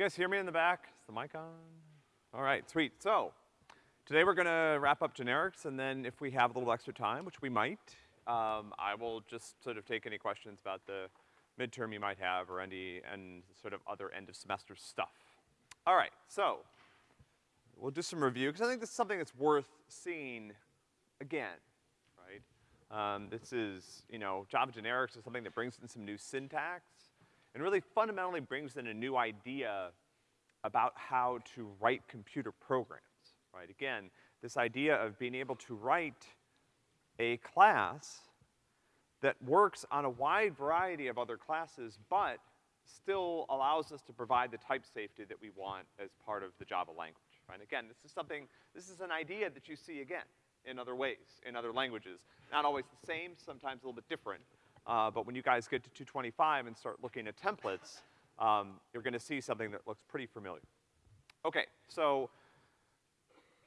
You guys hear me in the back? Is the mic on? All right, sweet. So, today we're gonna wrap up generics, and then if we have a little extra time, which we might, um, I will just sort of take any questions about the midterm you might have or any, and sort of other end of semester stuff. All right, so, we'll do some review, because I think this is something that's worth seeing again, right? Um, this is, you know, Java generics is something that brings in some new syntax, and really fundamentally brings in a new idea about how to write computer programs, right? Again, this idea of being able to write a class that works on a wide variety of other classes, but still allows us to provide the type safety that we want as part of the Java language, right? Again, this is something, this is an idea that you see again in other ways, in other languages. Not always the same, sometimes a little bit different, uh, but when you guys get to 225 and start looking at templates, um, you're gonna see something that looks pretty familiar. Okay, so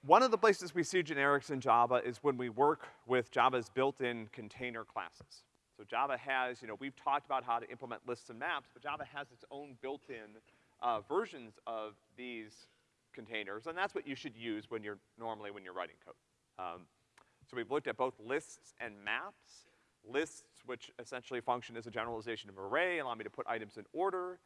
one of the places we see generics in Java is when we work with Java's built-in container classes. So Java has, you know, we've talked about how to implement lists and maps, but Java has its own built-in uh, versions of these containers, and that's what you should use when you're, normally when you're writing code. Um, so we've looked at both lists and maps. Lists, which essentially function as a generalization of array, allow me to put items in order,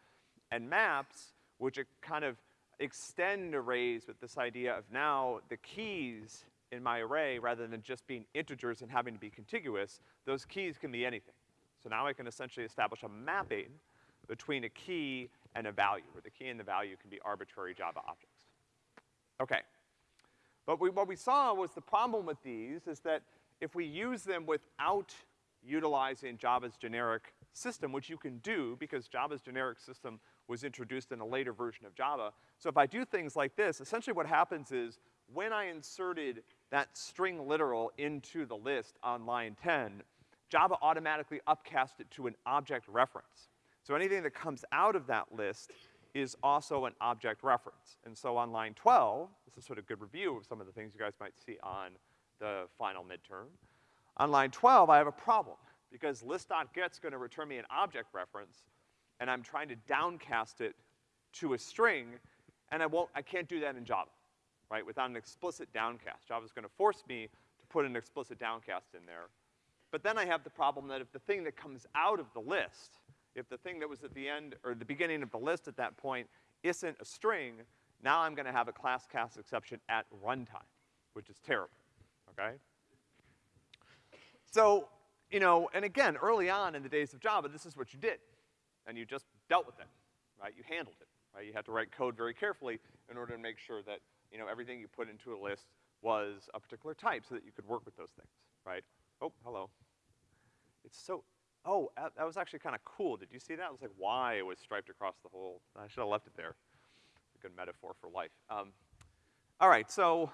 and maps, which kind of extend arrays with this idea of now the keys in my array, rather than just being integers and having to be contiguous, those keys can be anything. So now I can essentially establish a mapping between a key and a value, where the key and the value can be arbitrary Java objects. Okay. But we, what we saw was the problem with these is that if we use them without utilizing Java's generic system, which you can do because Java's generic system was introduced in a later version of Java. So if I do things like this, essentially what happens is when I inserted that string literal into the list on line 10, Java automatically upcast it to an object reference. So anything that comes out of that list is also an object reference. And so on line 12, this is sort of good review of some of the things you guys might see on the final midterm. On line 12, I have a problem because list.get's gonna return me an object reference, and I'm trying to downcast it to a string, and I won't, I can't do that in Java, right? Without an explicit downcast. Java's gonna force me to put an explicit downcast in there. But then I have the problem that if the thing that comes out of the list, if the thing that was at the end, or the beginning of the list at that point isn't a string, now I'm gonna have a class cast exception at runtime, which is terrible, okay? So, you know, and again, early on in the days of Java, this is what you did. And you just dealt with it, right? You handled it, right? You had to write code very carefully in order to make sure that, you know, everything you put into a list was a particular type so that you could work with those things, right? Oh, hello. It's so, oh, that, was actually kind of cool. Did you see that? It was like why it was striped across the whole, I should have left it there. It's a good metaphor for life. Um, all right, so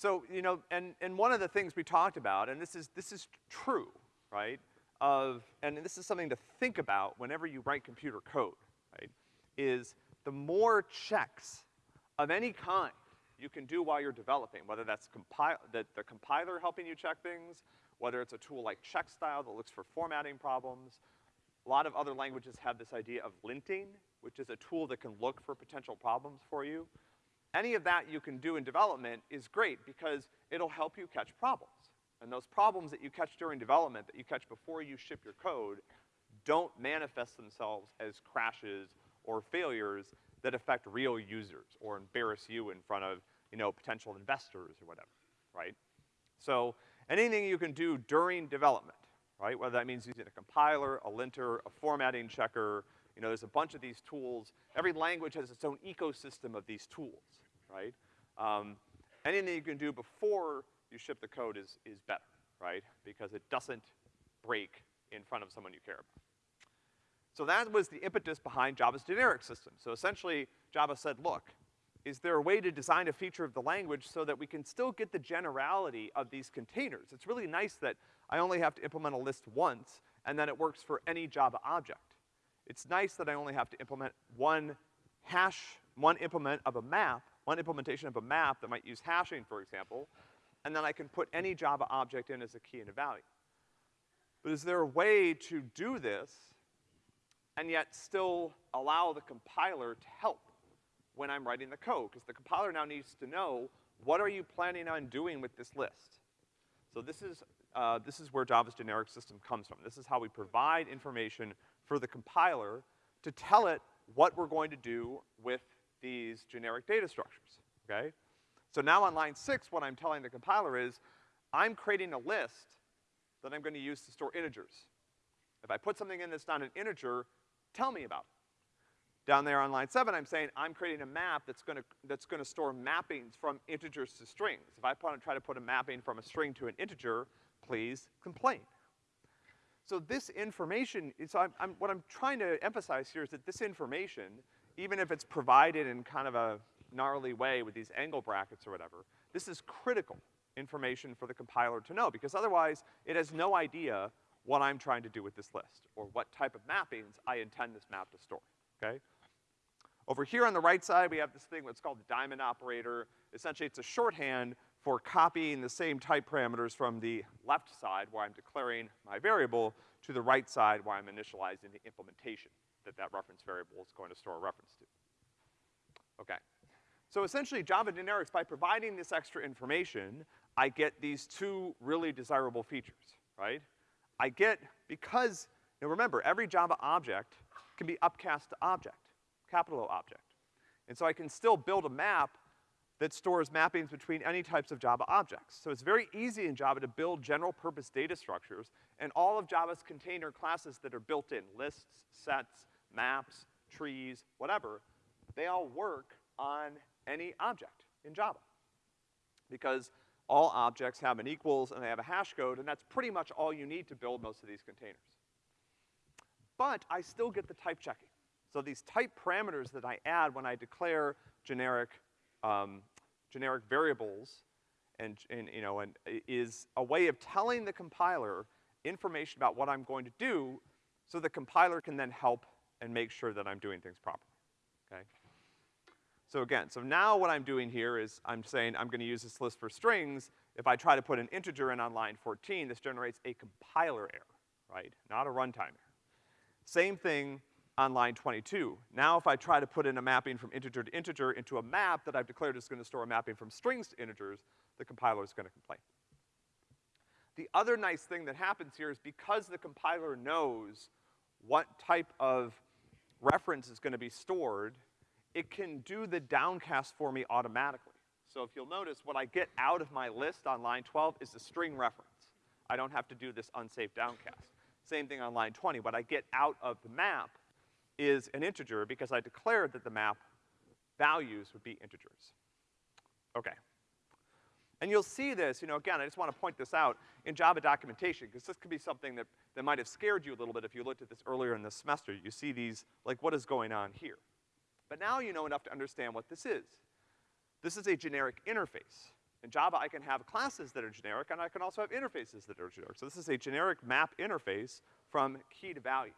so, you know, and, and one of the things we talked about, and this is, this is true, right, of, and this is something to think about whenever you write computer code, right, is the more checks of any kind you can do while you're developing, whether that's compile, the, the compiler helping you check things, whether it's a tool like checkstyle that looks for formatting problems. A lot of other languages have this idea of linting, which is a tool that can look for potential problems for you any of that you can do in development is great because it'll help you catch problems. And those problems that you catch during development, that you catch before you ship your code, don't manifest themselves as crashes or failures that affect real users or embarrass you in front of, you know, potential investors or whatever, right? So anything you can do during development, right? Whether that means using a compiler, a linter, a formatting checker, you know, there's a bunch of these tools. Every language has its own ecosystem of these tools, right? Um, anything you can do before you ship the code is, is better, right? Because it doesn't break in front of someone you care about. So that was the impetus behind Java's generic system. So essentially, Java said, look, is there a way to design a feature of the language so that we can still get the generality of these containers? It's really nice that I only have to implement a list once, and then it works for any Java object. It's nice that I only have to implement one hash, one implement of a map, one implementation of a map that might use hashing, for example, and then I can put any Java object in as a key and a value. But is there a way to do this and yet still allow the compiler to help when I'm writing the code, because the compiler now needs to know what are you planning on doing with this list. So this is, uh, this is where Java's generic system comes from. This is how we provide information for the compiler to tell it what we're going to do with these generic data structures, okay? So now on line six, what I'm telling the compiler is, I'm creating a list that I'm gonna use to store integers. If I put something in that's not an integer, tell me about it. Down there on line seven, I'm saying I'm creating a map that's gonna, that's gonna store mappings from integers to strings. If I put, try to put a mapping from a string to an integer, please complain. So this information, so I'm, I'm, what I'm trying to emphasize here is that this information, even if it's provided in kind of a gnarly way with these angle brackets or whatever, this is critical information for the compiler to know, because otherwise it has no idea what I'm trying to do with this list, or what type of mappings I intend this map to store, okay? Over here on the right side, we have this thing what's called the diamond operator. Essentially, it's a shorthand for copying the same type parameters from the left side, where I'm declaring my variable, to the right side, where I'm initializing the implementation that that reference variable is going to store a reference to. Okay. So essentially, Java generics, by providing this extra information, I get these two really desirable features, right? I get, because, now remember, every Java object can be upcast to object, capital O object. And so I can still build a map that stores mappings between any types of Java objects. So it's very easy in Java to build general purpose data structures, and all of Java's container classes that are built in, lists, sets, maps, trees, whatever, they all work on any object in Java. Because all objects have an equals and they have a hash code, and that's pretty much all you need to build most of these containers. But I still get the type checking. So these type parameters that I add when I declare generic, um, generic variables and, and, you know, and uh, is a way of telling the compiler information about what I'm going to do so the compiler can then help and make sure that I'm doing things properly, okay? So again, so now what I'm doing here is I'm saying I'm gonna use this list for strings. If I try to put an integer in on line 14, this generates a compiler error, right? Not a runtime error. Same thing on line 22. Now if I try to put in a mapping from integer to integer into a map that I've declared is gonna store a mapping from strings to integers, the compiler is gonna complain. The other nice thing that happens here is because the compiler knows what type of reference is gonna be stored, it can do the downcast for me automatically. So if you'll notice, what I get out of my list on line 12 is a string reference. I don't have to do this unsafe downcast. Same thing on line 20. What I get out of the map is an integer because I declared that the map values would be integers. Okay. And you'll see this, you know, again, I just want to point this out in Java documentation, because this could be something that, that might have scared you a little bit if you looked at this earlier in the semester. You see these, like, what is going on here? But now you know enough to understand what this is. This is a generic interface. In Java, I can have classes that are generic, and I can also have interfaces that are generic. So this is a generic map interface from key to value.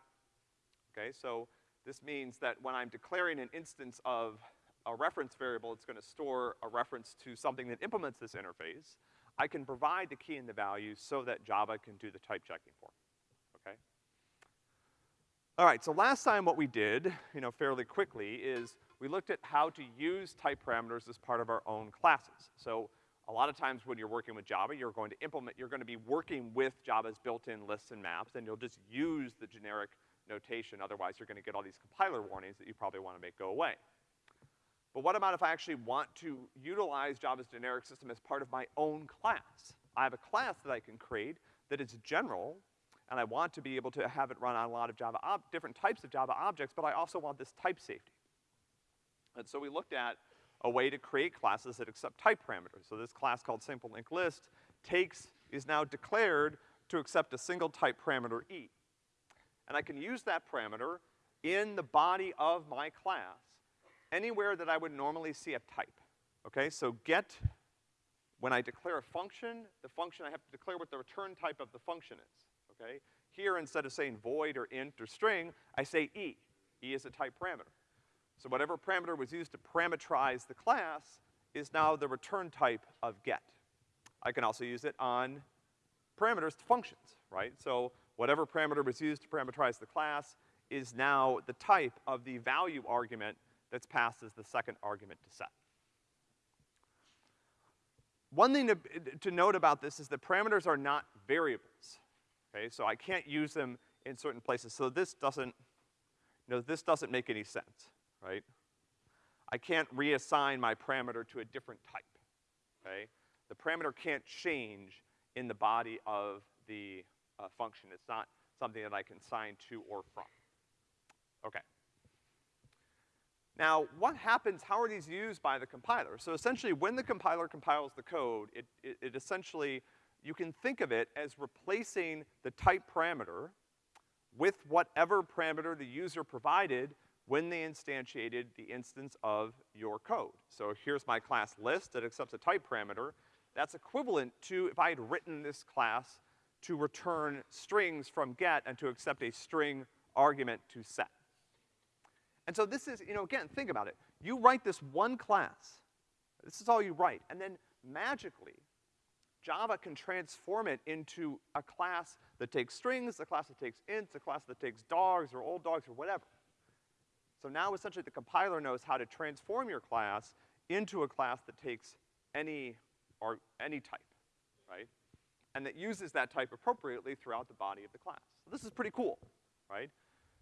Okay, so this means that when I'm declaring an instance of a reference variable, it's gonna store a reference to something that implements this interface. I can provide the key and the value so that Java can do the type checking for me, okay? All right, so last time what we did, you know, fairly quickly is we looked at how to use type parameters as part of our own classes. So a lot of times when you're working with Java, you're going to implement, you're gonna be working with Java's built-in lists and maps, and you'll just use the generic notation, otherwise you're gonna get all these compiler warnings that you probably wanna make go away. But what about if I actually want to utilize Java's generic system as part of my own class? I have a class that I can create that is general, and I want to be able to have it run on a lot of Java different types of Java objects, but I also want this type safety. And so we looked at a way to create classes that accept type parameters. So this class called simple linked list takes, is now declared to accept a single type parameter E. And I can use that parameter in the body of my class anywhere that I would normally see a type. Okay, so get, when I declare a function, the function I have to declare what the return type of the function is okay? Here, instead of saying void or int or string, I say e. e is a type parameter. So whatever parameter was used to parameterize the class is now the return type of get. I can also use it on parameters to functions, right? So whatever parameter was used to parameterize the class is now the type of the value argument that's passed as the second argument to set. One thing to, to note about this is that parameters are not variables, okay? So I can't use them in certain places. So this doesn't, you know, this doesn't make any sense, right? I can't reassign my parameter to a different type, okay? The parameter can't change in the body of the uh, function. It's not something that I can assign to or from. Okay. Now, what happens, how are these used by the compiler? So essentially, when the compiler compiles the code, it, it, it essentially, you can think of it as replacing the type parameter with whatever parameter the user provided when they instantiated the instance of your code. So here's my class list that accepts a type parameter. That's equivalent to if I had written this class to return strings from get and to accept a string argument to set. And so this is, you know, again, think about it. You write this one class. This is all you write. And then magically, Java can transform it into a class that takes strings, a class that takes ints, a class that takes dogs or old dogs or whatever. So now essentially the compiler knows how to transform your class into a class that takes any or any type? And that uses that type appropriately throughout the body of the class. So this is pretty cool, right?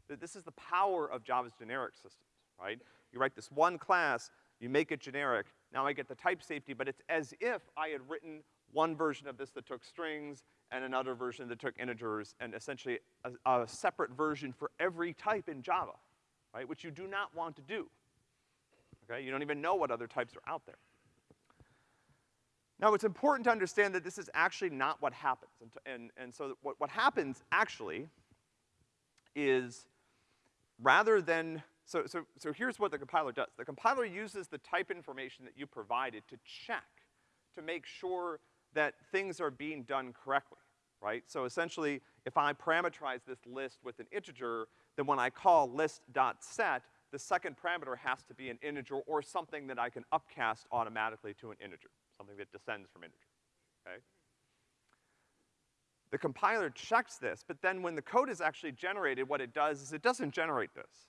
This is the power of Java's generic systems, right? You write this one class, you make it generic, now I get the type safety, but it's as if I had written one version of this that took strings and another version that took integers and essentially a, a separate version for every type in Java, right? Which you do not want to do. Okay? You don't even know what other types are out there. Now, it's important to understand that this is actually not what happens. And, and, and so what, what happens actually is rather than, so, so, so here's what the compiler does. The compiler uses the type information that you provided to check, to make sure that things are being done correctly, right? So essentially, if I parameterize this list with an integer, then when I call list.set, the second parameter has to be an integer or something that I can upcast automatically to an integer, something that descends from integer, okay? The compiler checks this, but then when the code is actually generated, what it does is it doesn't generate this.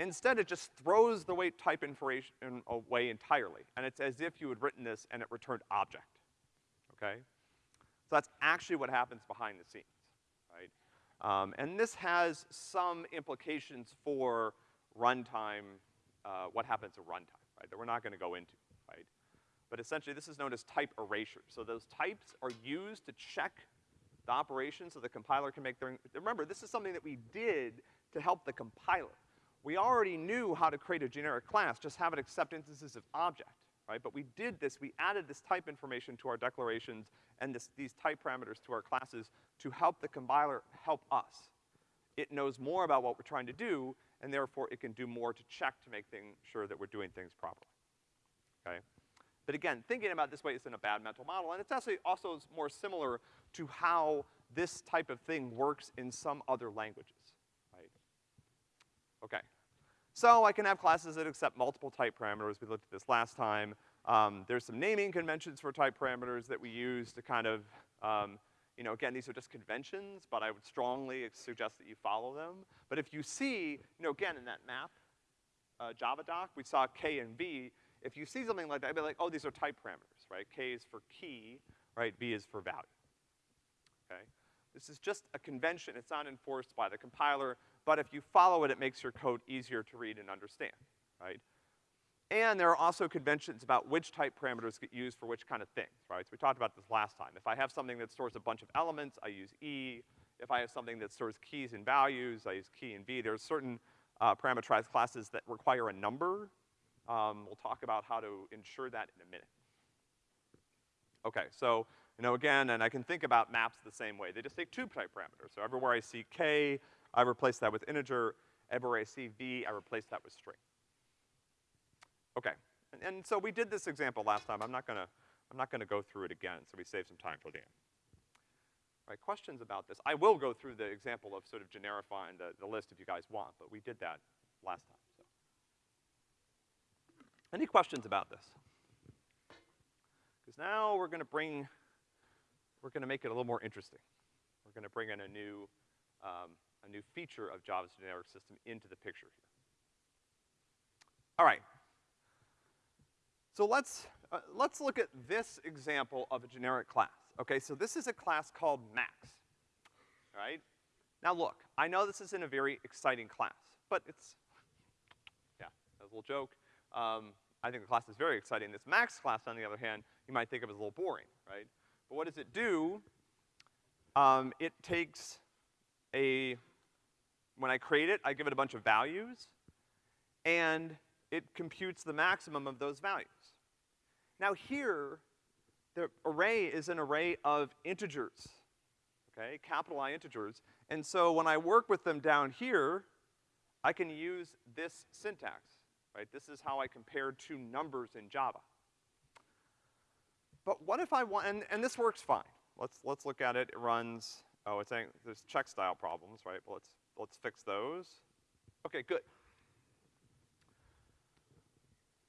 Instead, it just throws the weight type information away entirely, and it's as if you had written this and it returned object, okay? So that's actually what happens behind the scenes, right? Um, and this has some implications for runtime, uh, what happens at runtime, right, that we're not gonna go into, right? But essentially, this is known as type erasure. So those types are used to check the operation so the compiler can make their, remember, this is something that we did to help the compiler. We already knew how to create a generic class, just have it accept instances of object, right? But we did this, we added this type information to our declarations and this, these type parameters to our classes to help the compiler help us. It knows more about what we're trying to do, and therefore it can do more to check to make things, sure that we're doing things properly, okay? But again, thinking about this way isn't a bad mental model, and it's actually also more similar to how this type of thing works in some other languages, right? Okay. So I can have classes that accept multiple type parameters. We looked at this last time. Um, there's some naming conventions for type parameters that we use to kind of, um, you know, again, these are just conventions, but I would strongly suggest that you follow them. But if you see, you know, again, in that map, uh, Java doc, we saw K and V. If you see something like that, I'd be like, oh, these are type parameters, right? K is for key, right? V is for value okay? This is just a convention, it's not enforced by the compiler, but if you follow it, it makes your code easier to read and understand, right? And there are also conventions about which type parameters get used for which kind of things, right? So we talked about this last time. If I have something that stores a bunch of elements, I use E. If I have something that stores keys and values, I use key and V. There's certain uh, parameterized classes that require a number. Um, we'll talk about how to ensure that in a minute. Okay, so you know, again, and I can think about maps the same way. They just take two type parameters. So everywhere I see k, I replace that with integer. Everywhere I see v, I replace that with string. Okay, and, and so we did this example last time. I'm not gonna, I'm not gonna go through it again, so we save some time for the end. Right, questions about this? I will go through the example of sort of generifying the, the list if you guys want, but we did that last time. Any questions about this? Because now we're gonna bring we're gonna make it a little more interesting. We're gonna bring in a new, um, a new feature of Java's generic system into the picture here. All right. So let's, uh, let's look at this example of a generic class. Okay, so this is a class called max, all right? Now look, I know this isn't a very exciting class, but it's, yeah, a little joke. Um, I think the class is very exciting. This max class, on the other hand, you might think of as a little boring, right? But what does it do? Um, it takes a, when I create it, I give it a bunch of values, and it computes the maximum of those values. Now here, the array is an array of integers, okay, capital I integers. And so when I work with them down here, I can use this syntax, right? This is how I compare two numbers in Java. But what if I want, and, and this works fine. Let's, let's look at it. It runs, oh, it's saying there's check style problems, right? Well, let's, let's fix those. Okay, good.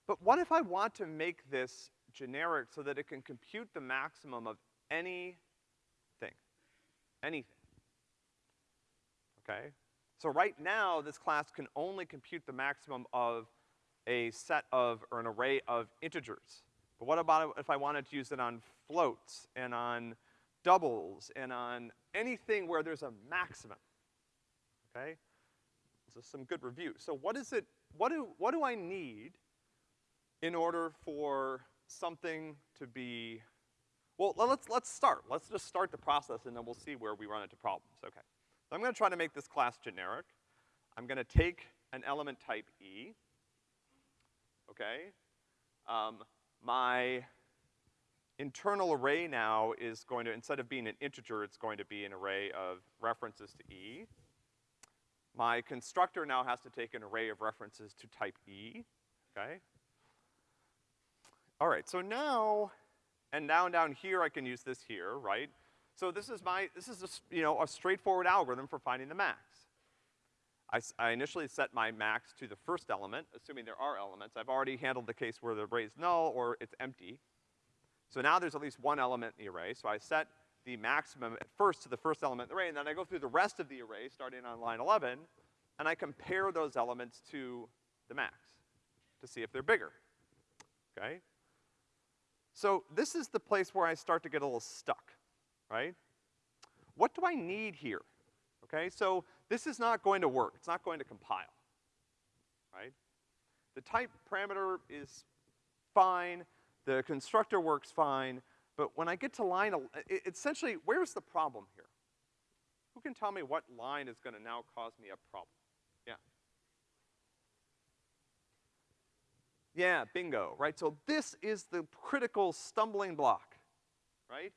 But what if I want to make this generic so that it can compute the maximum of anything? Anything. Okay? So right now, this class can only compute the maximum of a set of, or an array of integers. But what about if I wanted to use it on floats and on doubles and on anything where there's a maximum? Okay? This is some good review. So what is it, what do, what do I need in order for something to be, well, let's, let's start. Let's just start the process and then we'll see where we run into problems. Okay. So I'm gonna try to make this class generic. I'm gonna take an element type E, okay? Um, my internal array now is going to, instead of being an integer, it's going to be an array of references to E. My constructor now has to take an array of references to type E, okay? All right, so now, and now down here I can use this here, right? So this is my, this is a, you know, a straightforward algorithm for finding the max. I, I, initially set my max to the first element, assuming there are elements. I've already handled the case where the array is null or it's empty. So now there's at least one element in the array, so I set the maximum at first to the first element in the array, and then I go through the rest of the array, starting on line 11, and I compare those elements to the max to see if they're bigger, okay? So this is the place where I start to get a little stuck, right? What do I need here? Okay, so this is not going to work. It's not going to compile, right? The type parameter is fine. The constructor works fine. But when I get to line, essentially, where's the problem here? Who can tell me what line is gonna now cause me a problem? Yeah. Yeah, bingo, right? So this is the critical stumbling block, right?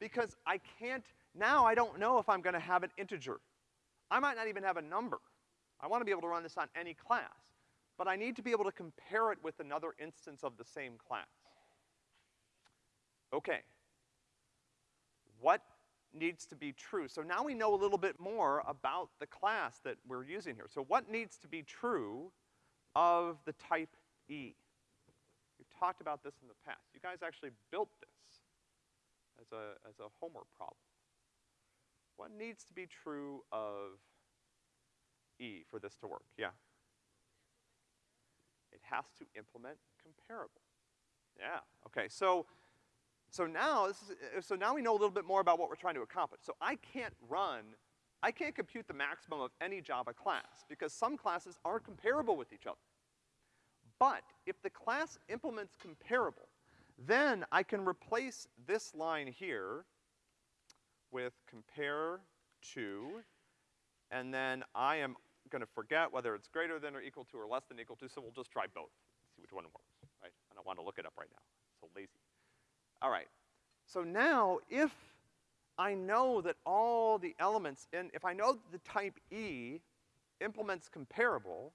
Because I can't, now I don't know if I'm gonna have an integer. I might not even have a number. I wanna be able to run this on any class. But I need to be able to compare it with another instance of the same class. Okay. What needs to be true? So now we know a little bit more about the class that we're using here. So what needs to be true of the type E? We've talked about this in the past. You guys actually built this as a, as a homework problem. What needs to be true of E for this to work? Yeah? It has to implement comparable. Yeah, okay, so, so now, this is, uh, so now we know a little bit more about what we're trying to accomplish. So I can't run, I can't compute the maximum of any Java class because some classes aren't comparable with each other. But if the class implements comparable, then I can replace this line here with compare to, and then I am gonna forget whether it's greater than or equal to or less than equal to, so we'll just try both, see which one works, right? And I don't wanna look it up right now, so lazy. All right, so now if I know that all the elements, in, if I know the type E implements comparable,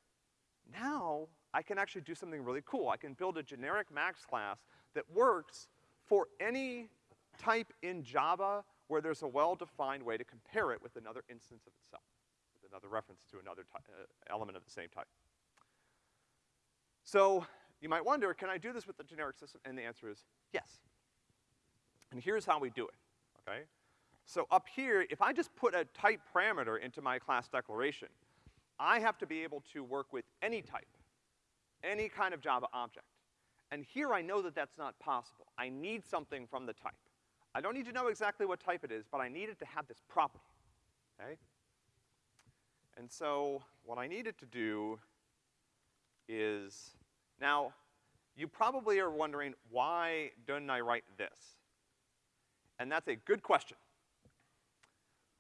now I can actually do something really cool. I can build a generic max class that works for any type in Java where there's a well-defined way to compare it with another instance of itself, with another reference to another uh, element of the same type. So you might wonder, can I do this with the generic system? And the answer is yes. And here's how we do it, okay? So up here, if I just put a type parameter into my class declaration, I have to be able to work with any type, any kind of Java object. And here I know that that's not possible. I need something from the type. I don't need to know exactly what type it is, but I need it to have this property, okay? And so what I needed to do is, now, you probably are wondering, why didn't I write this? And that's a good question.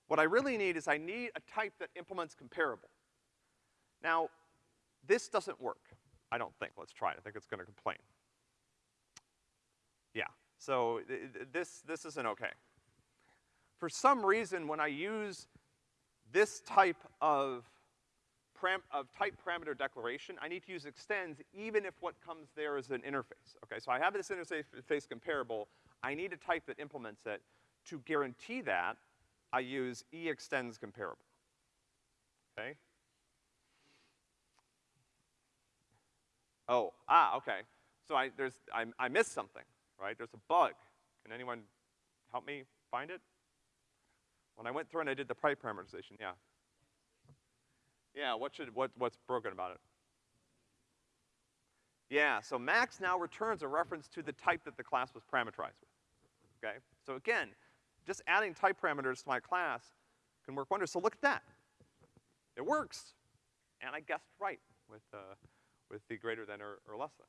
What I really need is I need a type that implements comparable. Now, this doesn't work, I don't think. Let's try it. I think it's gonna complain. So this, this isn't okay. For some reason, when I use this type of of type parameter declaration, I need to use extends even if what comes there is an interface. Okay, so I have this interface comparable, I need a type that implements it. To guarantee that, I use e extends comparable. Okay? Oh, ah, okay. So I, there's, I, I missed something, right? There's a bug. Can anyone help me find it? When I went through and I did the type parameterization, yeah. Yeah, what should, what, what's broken about it? Yeah, so max now returns a reference to the type that the class was parameterized with, okay? So again, just adding type parameters to my class can work wonders. So look at that. It works. And I guessed right with, uh, with the greater than or, or less than.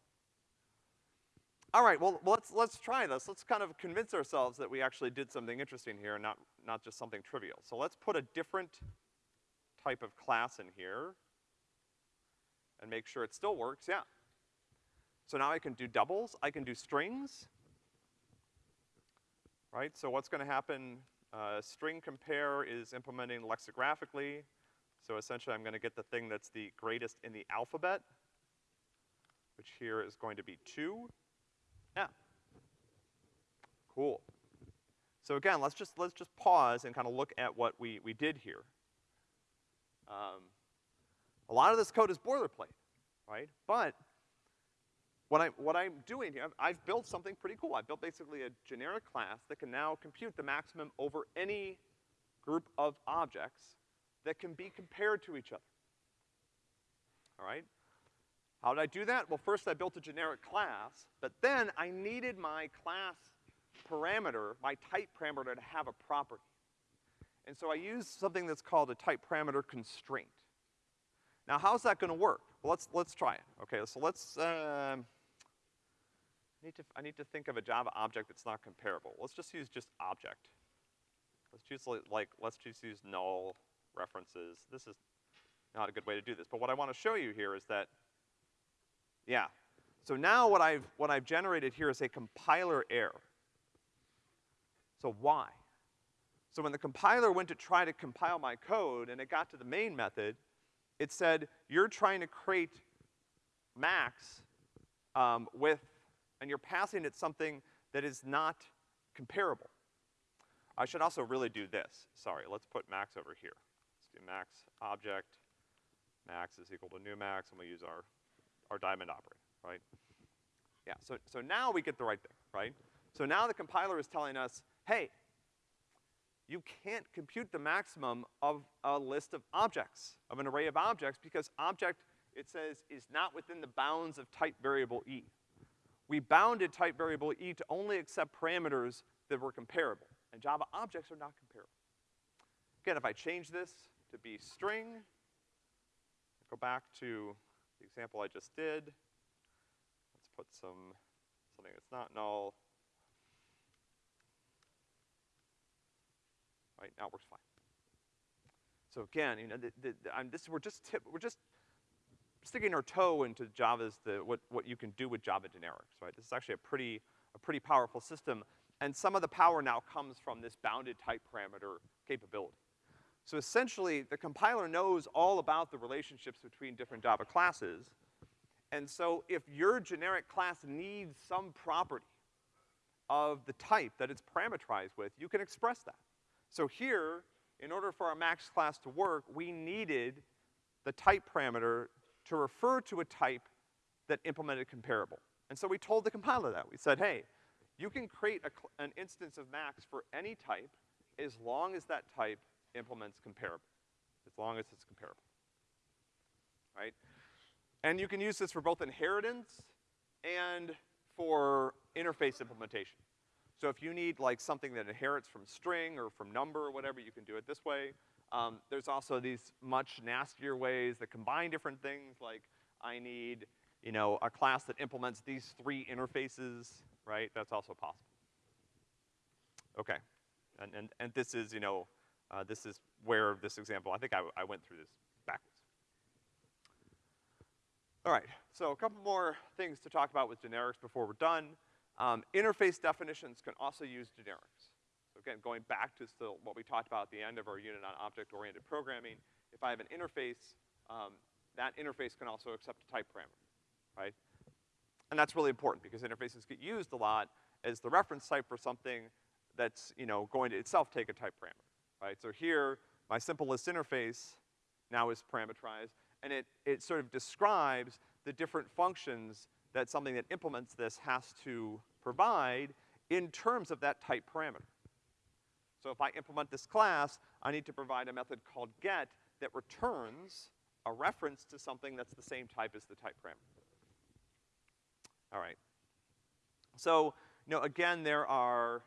All right, well, let's, let's try this. Let's kind of convince ourselves that we actually did something interesting here and not, not just something trivial. So let's put a different type of class in here and make sure it still works, yeah. So now I can do doubles, I can do strings, right? So what's gonna happen, uh, string compare is implementing lexicographically, so essentially I'm gonna get the thing that's the greatest in the alphabet, which here is going to be two. Cool. So again, let's just, let's just pause and kind of look at what we, we did here. Um, a lot of this code is boilerplate, right? But what I, what I'm doing here, I've, I've built something pretty cool. I've built basically a generic class that can now compute the maximum over any group of objects that can be compared to each other. All right? How did I do that? Well, first I built a generic class, but then I needed my class parameter, my type parameter to have a property. And so I use something that's called a type parameter constraint. Now, how's that gonna work? Well, let's, let's try it. Okay, so let's, um, I need to, I need to think of a Java object that's not comparable. Let's just use just object. Let's choose like, like, let's just use null references. This is not a good way to do this, but what I wanna show you here is that, yeah. So now what I've, what I've generated here is a compiler error. So why? So when the compiler went to try to compile my code and it got to the main method, it said, you're trying to create max um, with, and you're passing it something that is not comparable. I should also really do this. Sorry, let's put max over here. Let's do max object, max is equal to new max, and we use our, our diamond operator, right? Yeah, so, so now we get the right thing, right? So now the compiler is telling us, hey, you can't compute the maximum of a list of objects, of an array of objects, because object, it says, is not within the bounds of type variable e. We bounded type variable e to only accept parameters that were comparable, and Java objects are not comparable. Again, if I change this to be string, go back to the example I just did, let's put some, something that's not null, right? Now it works fine. So again, you know, the, the, the, this, we're just tip, we're just sticking our toe into Java's, the, what, what you can do with Java generics, right? This is actually a pretty, a pretty powerful system, and some of the power now comes from this bounded type parameter capability. So essentially, the compiler knows all about the relationships between different Java classes, and so if your generic class needs some property of the type that it's parameterized with, you can express that. So here, in order for our max class to work, we needed the type parameter to refer to a type that implemented comparable. And so we told the compiler that. We said, hey, you can create a, an instance of max for any type as long as that type implements comparable, as long as it's comparable, right? And you can use this for both inheritance and for interface implementation. So if you need like something that inherits from string or from number or whatever, you can do it this way. Um, there's also these much nastier ways that combine different things, like I need, you know, a class that implements these three interfaces, right? That's also possible. Okay, and, and, and this is, you know, uh, this is where this example, I think I, I went through this backwards. All right, so a couple more things to talk about with generics before we're done. Um, interface definitions can also use generics. So again, going back to still what we talked about at the end of our unit on object-oriented programming, if I have an interface, um, that interface can also accept a type parameter, right? And that's really important because interfaces get used a lot as the reference type for something that's, you know, going to itself take a type parameter, right? So here, my simple list interface now is parameterized, and it, it sort of describes the different functions that something that implements this has to provide in terms of that type parameter. So if I implement this class, I need to provide a method called get that returns a reference to something that's the same type as the type parameter. All right. So, you know, again, there are,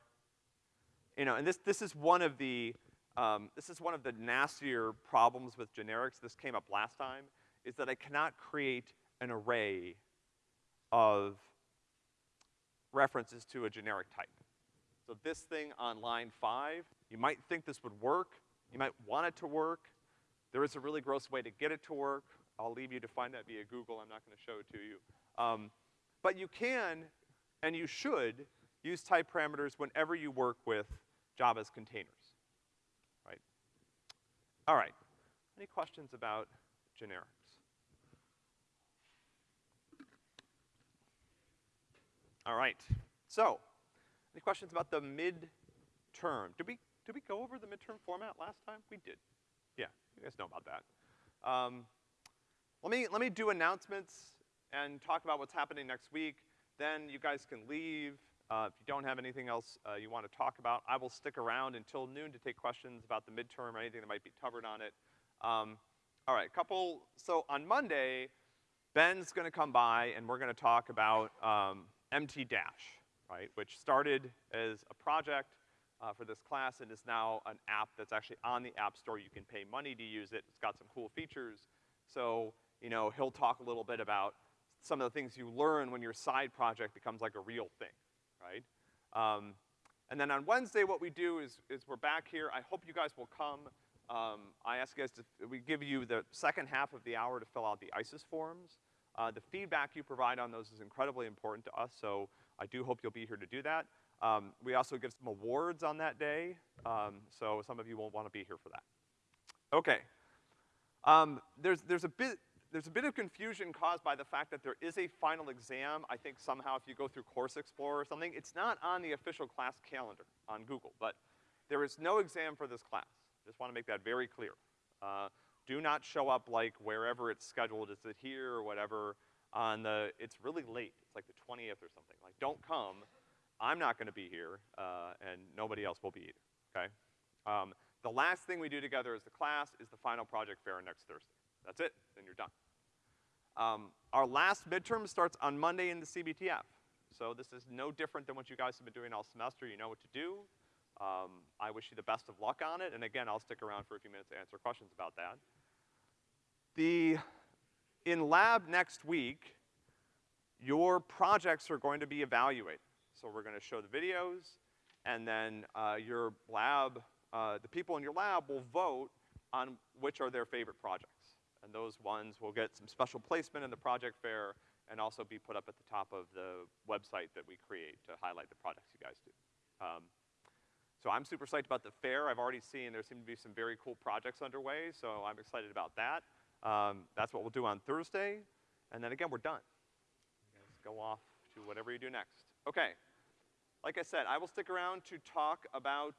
you know, and this, this is one of the, um, this is one of the nastier problems with generics, this came up last time, is that I cannot create an array of references to a generic type. So this thing on line five, you might think this would work, you might want it to work. There is a really gross way to get it to work. I'll leave you to find that via Google, I'm not gonna show it to you. Um, but you can, and you should, use type parameters whenever you work with Java's containers, right? All right, any questions about generics? All right. So, any questions about the midterm? Did we, did we go over the midterm format last time? We did. Yeah, you guys know about that. Um, let me, let me do announcements and talk about what's happening next week. Then you guys can leave. Uh, if you don't have anything else uh, you want to talk about, I will stick around until noon to take questions about the midterm or anything that might be covered on it. Um, all right, couple, so on Monday, Ben's gonna come by and we're gonna talk about, um, MT Dash, right, which started as a project uh, for this class and is now an app that's actually on the App Store. You can pay money to use it. It's got some cool features. So, you know, he'll talk a little bit about some of the things you learn when your side project becomes like a real thing, right? Um, and then on Wednesday, what we do is, is we're back here. I hope you guys will come. Um, I ask you guys to, we give you the second half of the hour to fill out the ICES forms. Uh, the feedback you provide on those is incredibly important to us, so I do hope you'll be here to do that. Um, we also give some awards on that day, um, so some of you won't wanna be here for that. Okay. Um, there's, there's a bit, there's a bit of confusion caused by the fact that there is a final exam. I think somehow if you go through Course Explorer or something, it's not on the official class calendar on Google, but there is no exam for this class. Just wanna make that very clear. Uh, do not show up like wherever it's scheduled, is it here or whatever, on the, it's really late, it's like the 20th or something. Like, don't come, I'm not gonna be here, uh, and nobody else will be either, okay? Um, the last thing we do together as the class is the final project fair next Thursday. That's it, then you're done. Um, our last midterm starts on Monday in the CBTF. So this is no different than what you guys have been doing all semester, you know what to do. Um, I wish you the best of luck on it, and again, I'll stick around for a few minutes to answer questions about that. The, in lab next week, your projects are going to be evaluated. So we're gonna show the videos, and then uh, your lab, uh, the people in your lab will vote on which are their favorite projects. And those ones will get some special placement in the project fair and also be put up at the top of the website that we create to highlight the projects you guys do. Um, so I'm super psyched about the fair. I've already seen there seem to be some very cool projects underway, so I'm excited about that. Um, that's what we'll do on Thursday. And then again, we're done. Guys go off to whatever you do next. Okay. Like I said, I will stick around to talk about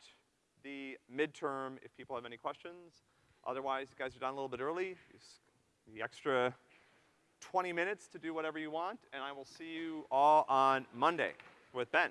the midterm if people have any questions. Otherwise, you guys are done a little bit early. The extra 20 minutes to do whatever you want, and I will see you all on Monday with Ben.